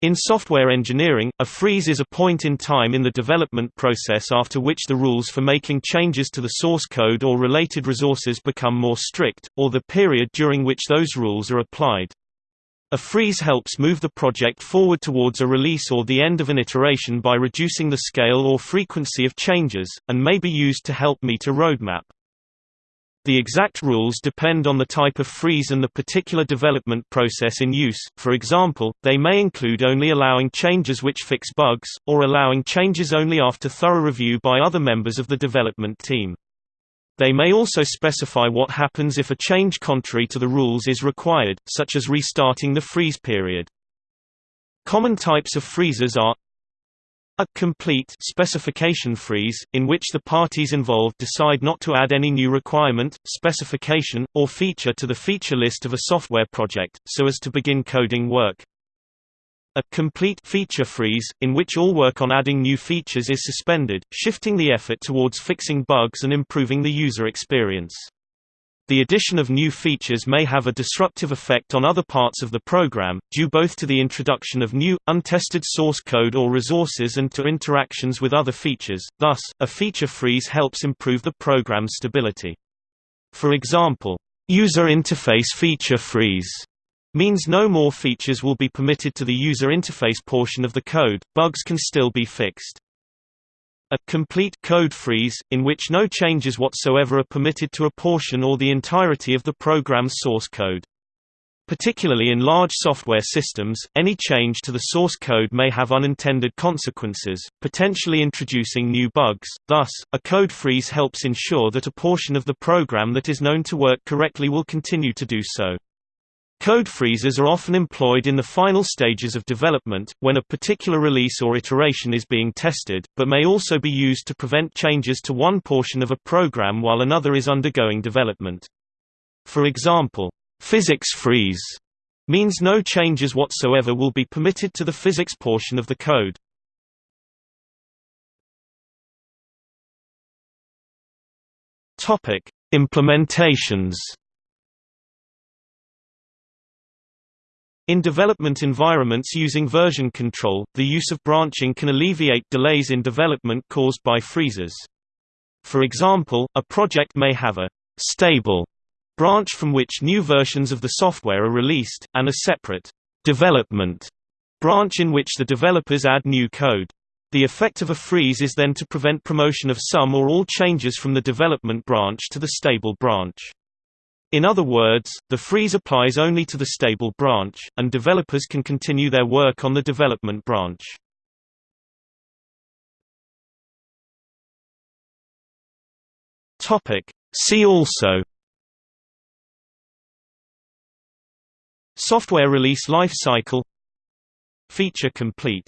In software engineering, a freeze is a point in time in the development process after which the rules for making changes to the source code or related resources become more strict, or the period during which those rules are applied. A freeze helps move the project forward towards a release or the end of an iteration by reducing the scale or frequency of changes, and may be used to help meet a roadmap. The exact rules depend on the type of freeze and the particular development process in use, for example, they may include only allowing changes which fix bugs, or allowing changes only after thorough review by other members of the development team. They may also specify what happens if a change contrary to the rules is required, such as restarting the freeze period. Common types of freezes are a complete specification freeze, in which the parties involved decide not to add any new requirement, specification, or feature to the feature list of a software project, so as to begin coding work. A complete feature freeze, in which all work on adding new features is suspended, shifting the effort towards fixing bugs and improving the user experience. The addition of new features may have a disruptive effect on other parts of the program, due both to the introduction of new, untested source code or resources and to interactions with other features, thus, a feature freeze helps improve the program's stability. For example, user interface feature freeze means no more features will be permitted to the user interface portion of the code, bugs can still be fixed. A complete code freeze, in which no changes whatsoever are permitted to a portion or the entirety of the program's source code. Particularly in large software systems, any change to the source code may have unintended consequences, potentially introducing new bugs, thus, a code freeze helps ensure that a portion of the program that is known to work correctly will continue to do so. Code freezes are often employed in the final stages of development, when a particular release or iteration is being tested, but may also be used to prevent changes to one portion of a program while another is undergoing development. For example, physics freeze means no changes whatsoever will be permitted to the physics portion of the code. Implementations In development environments using version control, the use of branching can alleviate delays in development caused by freezes. For example, a project may have a «stable» branch from which new versions of the software are released, and a separate «development» branch in which the developers add new code. The effect of a freeze is then to prevent promotion of some or all changes from the development branch to the stable branch. In other words, the freeze applies only to the stable branch, and developers can continue their work on the development branch. See also Software release life cycle Feature complete